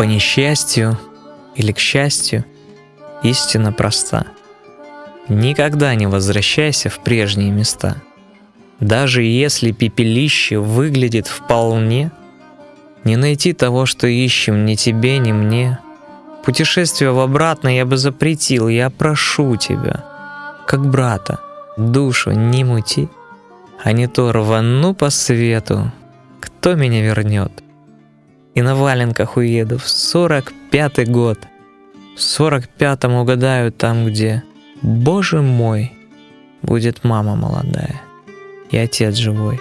По несчастью или к счастью, истина проста. Никогда не возвращайся в прежние места. Даже если пепелище выглядит вполне, не найти того, что ищем ни тебе, ни мне. Путешествие в обратно я бы запретил, я прошу тебя, как брата, душу не мути, а не то рвану по свету, кто меня вернет? И на валенках уеду в сорок пятый год. В сорок пятом угадаю там, где, боже мой, будет мама молодая и отец живой.